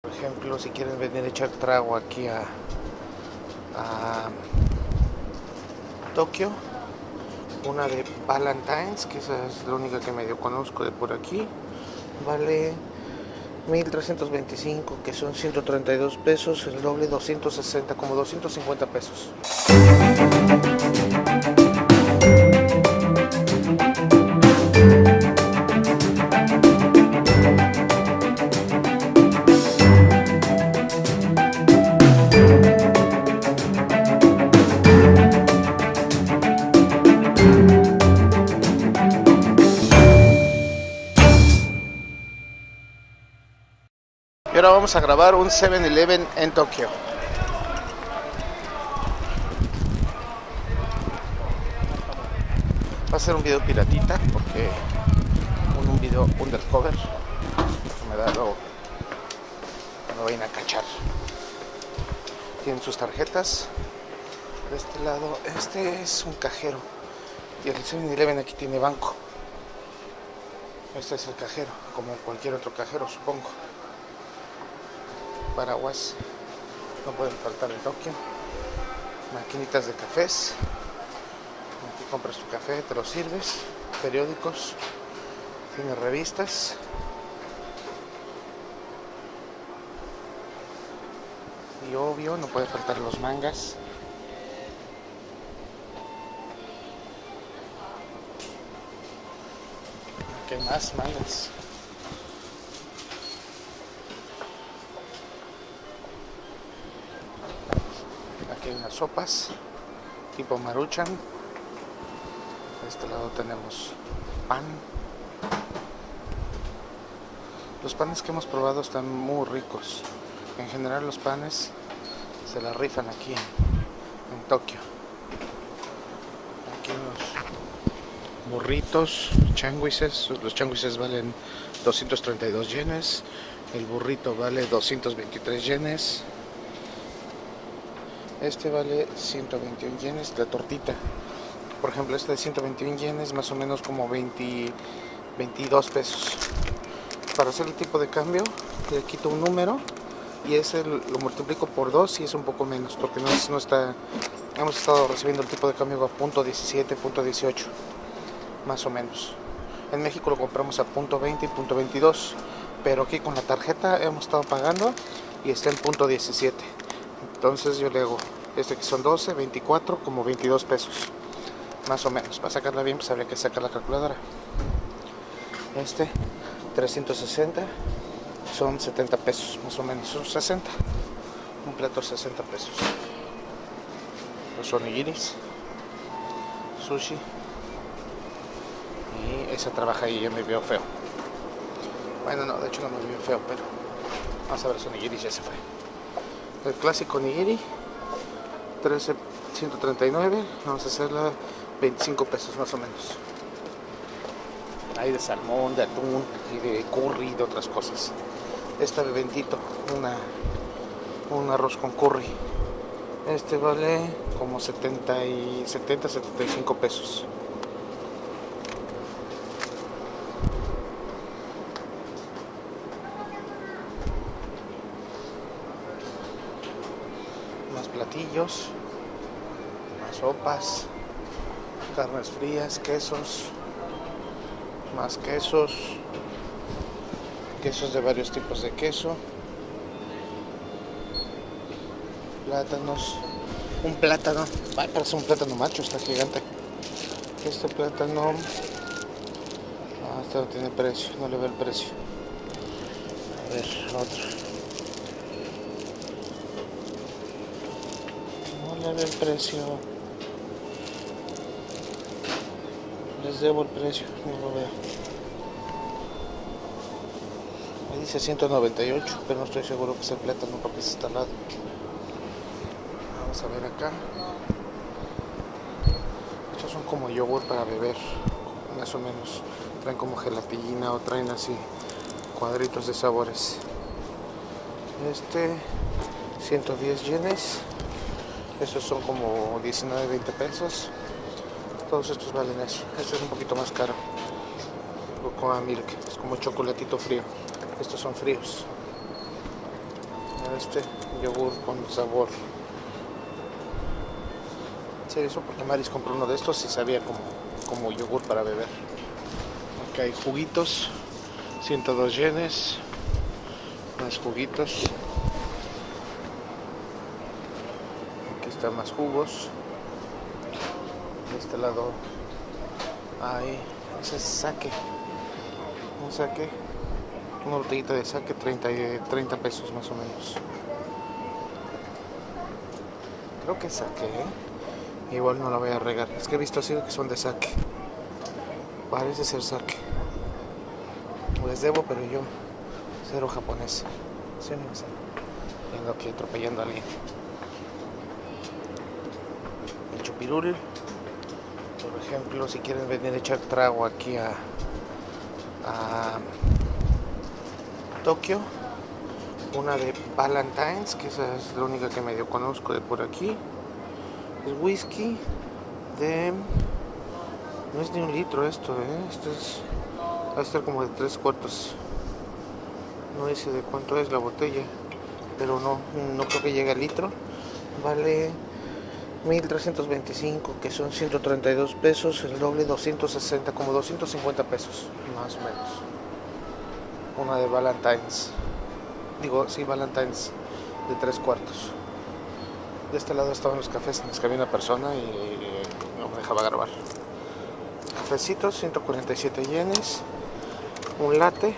Por ejemplo, si quieren venir a echar trago aquí a, a Tokio, una de Valentine's, que esa es la única que medio conozco de por aquí, vale 1325, que son 132 pesos, el doble 260, como 250 pesos. Vamos a grabar un 7-Eleven en Tokio. Va a ser un video piratita porque un, video undercover me da luego me vayan a cachar. Tienen sus tarjetas. De este lado, este es un cajero. Y el 7-Eleven aquí tiene banco. Este es el cajero, como cualquier otro cajero, supongo paraguas. No pueden faltar en Tokio. Maquinitas de cafés. Aquí compras tu café te lo sirves. Periódicos. Tiene revistas. Y obvio no puede faltar los mangas. Hay más mangas Aquí unas sopas tipo maruchan. De este lado tenemos pan. Los panes que hemos probado están muy ricos. En general los panes se la rifan aquí en, en Tokio. Aquí unos burritos, changuises. Los changuises valen 232 yenes. El burrito vale 223 yenes. Este vale 121 yenes, la tortita. Por ejemplo, este de 121 yenes, más o menos como 20, 22 pesos. Para hacer el tipo de cambio, le quito un número y ese lo multiplico por 2 y es un poco menos, porque no, no está. Hemos estado recibiendo el tipo de cambio a punto 17, punto 18, más o menos. En México lo compramos a punto 20 y punto 22, pero aquí con la tarjeta hemos estado pagando y está en punto 17 entonces yo le hago este que son 12, 24, como 22 pesos más o menos, para sacarla bien pues habría que sacar la calculadora. Este 360 son 70 pesos más o menos, son 60 un plato 60 pesos. Los onigiris sushi y esa trabaja ahí ya me veo feo. Bueno no, de hecho no me veo feo pero vamos a ver los onigiris ya se fue el clásico nigiri 13 139 vamos a hacerla 25 pesos más o menos. Hay de salmón de atún y de curry y de otras cosas. Esta de bendito una un arroz con curry. Este vale como 70 y 70 75 pesos más sopas, carnes frías, quesos, más quesos, quesos de varios tipos de queso, plátanos, un plátano, ay, parece un plátano macho, está gigante. Este plátano, este no tiene precio, no le veo el precio. A ver, otro. El precio. Les debo el precio no lo veo. Me dice 198 pero no estoy seguro que sea el plátano porque está al lado vamos a ver acá. Estos son como yogur para beber más o menos. Traen como gelatina o traen así cuadritos de sabores. Este 110 yenes estos son como 19, 20 pesos. Todos estos valen eso. Este es un poquito más caro. Cocoa Milk. Es como chocolatito frío. Estos son fríos. este yogur con sabor sí, eso porque Maris compró uno de estos y sabía como, como yogur para beber acá hay juguitos 102 yenes más juguitos están más jugos. De este lado hay ese es saque un saque una botellita de saque 30, 30 pesos más o menos. Creo que saque ¿eh? igual no la voy a regar. Es que he visto así que son de saque. Parece ser saque. Les debo pero yo cero japonés. Sí, no sé. vengo aquí atropellando a alguien el chupirul por ejemplo si quieren venir a echar trago aquí a, a Tokio una de Valentine's que esa es la única que medio conozco de por aquí. El whisky de no es ni un litro esto ¿eh? esto es va a estar como de tres cuartos. No dice de cuánto es la botella pero no no creo que llegue al litro. Vale 1325 que son 132 pesos el doble 260 como 250 pesos más o menos una de Valentine's. Digo, sí, Valentine's de tres cuartos. De este lado estaban los cafés que había una persona y no me dejaba grabar. Cafecitos, 147 yenes. Un latte,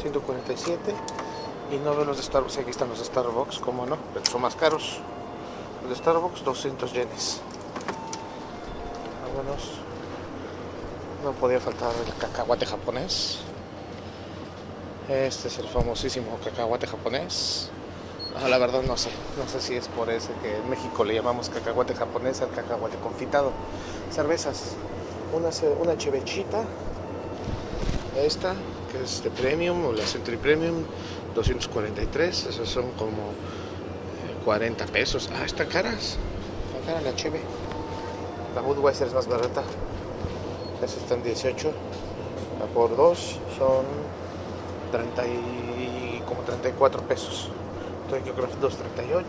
147. Y no veo los de Starbucks, aquí están los de Starbucks, como no, pero son más caros. Los de Starbucks, 200 yenes. Vámonos. No podía faltar el cacahuate japonés. Este es el famosísimo cacahuate japonés. la verdad no sé, no sé si es por ese que en México le llamamos cacahuate japonés al cacahuate confitado. Cervezas, una, una chevechita, esta que es de premium o la Century Premium, 243, esos son como 40 pesos. Ah, están caras, está cara la cheve. La Budweiser es más barata, esa está en 18, la por 2 son 30 y como 34 pesos. Entonces yo creo que 2.38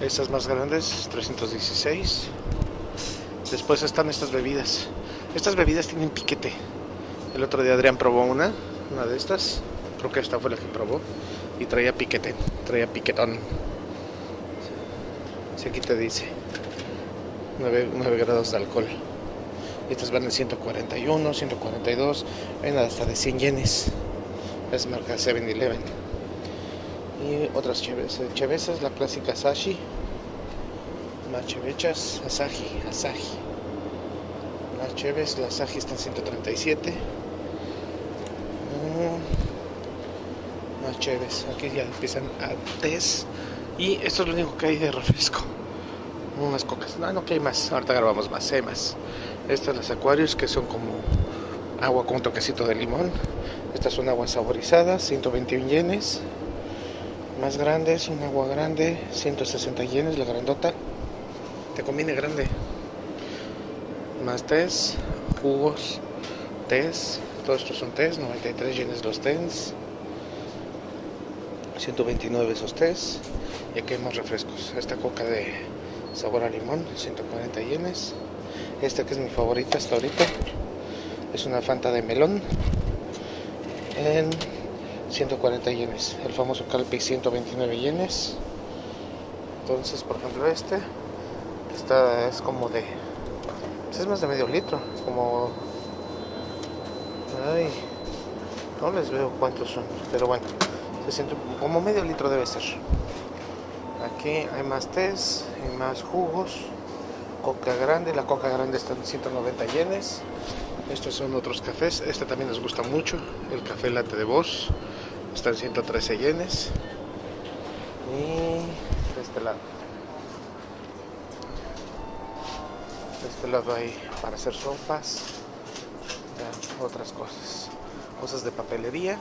y esas más grandes 316. Después están estas bebidas. Estas bebidas tienen piquete. El otro día Adrián probó una, una de estas. Creo que esta fue la que probó y traía piquete, traía piquetón. Si aquí te dice 9, 9 grados de alcohol. Estas van en 141, 142, ven hasta de 100 yenes. Es marca 7-Eleven. Y otras chevesas, la clásica Sashi. Más chevechas, Asahi, Asahi. Las cheves, la Asahi están 137. Mm, más cheves, aquí ya empiezan a test. Y esto es lo único que hay de refresco. Unas cocas. No, no que hay más. Ahorita grabamos más, hay más. Estas las acuarios que son como agua con un toquecito de limón. Estas son aguas saborizadas, 121 yenes. Más grandes, un agua grande, 160 yenes, la grandota. Te conviene grande. Más tés, jugos, tés. Todos estos son tés, 93 yenes los tés. 129 esos tés. Y aquí hay más refrescos. Esta coca de sabor a limón, 140 yenes. Esta que es mi favorita hasta ahorita. Es una Fanta de melón. En 140 yenes. El famoso Calpi 129 yenes. Entonces, por ejemplo, este. Esta es como de. Pues es más de medio litro. Como. Ay. No les veo cuántos son. Pero bueno. Como medio litro debe ser. Aquí hay más tés y más jugos coca grande, la coca grande está en 190 yenes. Estos son otros cafés, este también les gusta mucho, el café latte de voz, está en 113 yenes. Y de este lado. De este lado hay para hacer sopas, otras cosas, cosas de papelería.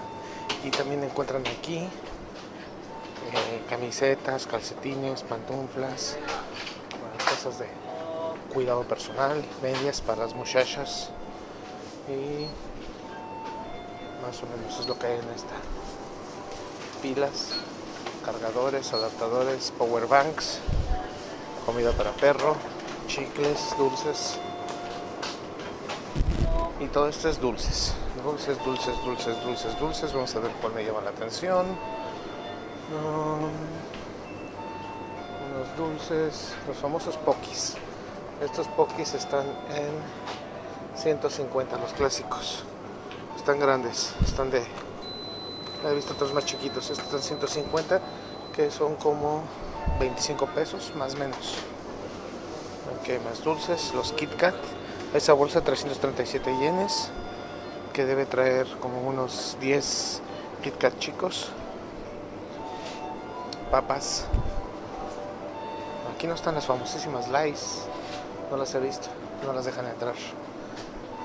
Y también encuentran aquí eh, camisetas, calcetines, pantuflas, cosas de cuidado personal, medias para las muchachas. Y más o menos es lo que hay en esta. Pilas cargadores adaptadores power banks comida para perro chicles dulces y todo esto es dulces. Dulces dulces dulces dulces dulces. Vamos a ver cuál me llama la atención. Um, unos dulces los famosos pokis estos pokis están en 150 los clásicos. Están grandes están de he visto otros más chiquitos. Estos están 150 que son como 25 pesos más menos. Ok más dulces los Kit Kat esa bolsa 337 yenes que debe traer como unos 10 Kit Kat chicos. Papas. Aquí no están las famosísimas Lays no las he visto. No las dejan entrar.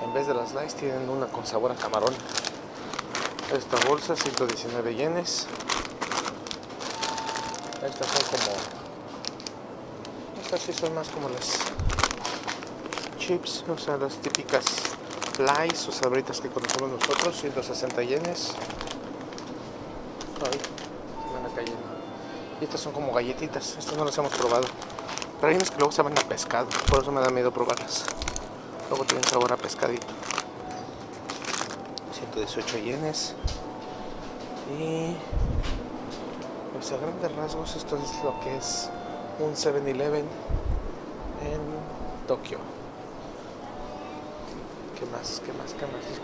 En vez de las Lays tienen una con sabor a camarón. Esta bolsa 119 yenes. Estas son como estas sí son más como las chips o sea las típicas Lays o sabritas que conocemos nosotros 160 yenes. Ay, se van a cayendo. Y estas son como galletitas estas no las hemos probado. Pero hay unas que luego saben a pescado por eso me da miedo probarlas. Luego tienen sabor a pescadito. 118 yenes. Y pues a grandes rasgos esto es lo que es un 7-Eleven en Tokio ¿qué más? ¿qué más? ¿qué más les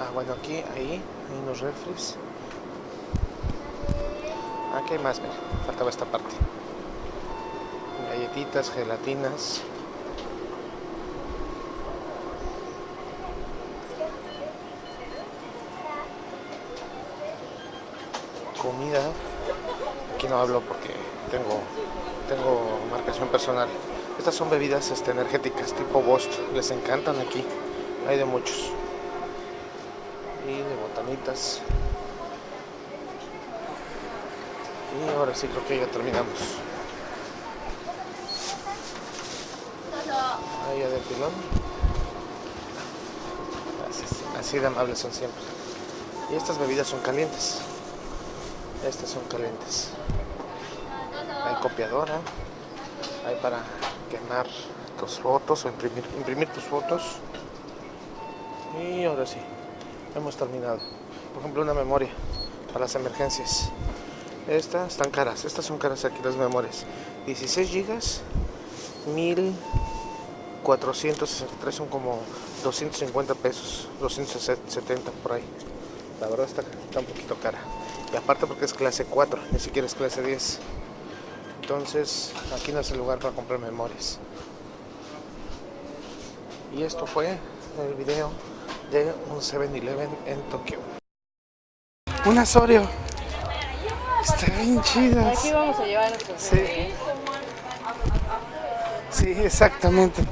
ah bueno aquí, ahí, hay unos refres. Aquí hay más, mira, faltaba esta parte. Galletitas, gelatinas. Comida. Aquí no hablo porque tengo tengo marcación personal estas son bebidas este, energéticas tipo Bost. Les encantan aquí. Hay de muchos. Y de botanitas. Y ahora sí creo que ya terminamos. Ahí ya del pilón así, de amables son siempre. Y estas bebidas son calientes. Estas son calientes. Hay copiadora. Hay para quemar tus fotos o imprimir, imprimir tus fotos. Y ahora sí hemos terminado. Por ejemplo una memoria para las emergencias. Estas están caras estas son caras aquí las memorias. 16 gigas 1463 son como 250 pesos 270 por ahí. La verdad está, está un poquito cara. Y aparte porque es clase 4 ni siquiera es clase 10 entonces aquí no es el lugar para comprar memorias. Y esto fue el video de un 7-Eleven en Tokio. Un Asorio está bien chidas aquí vamos a llevar nuestros sí. sí, exactamente.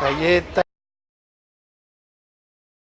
Galleta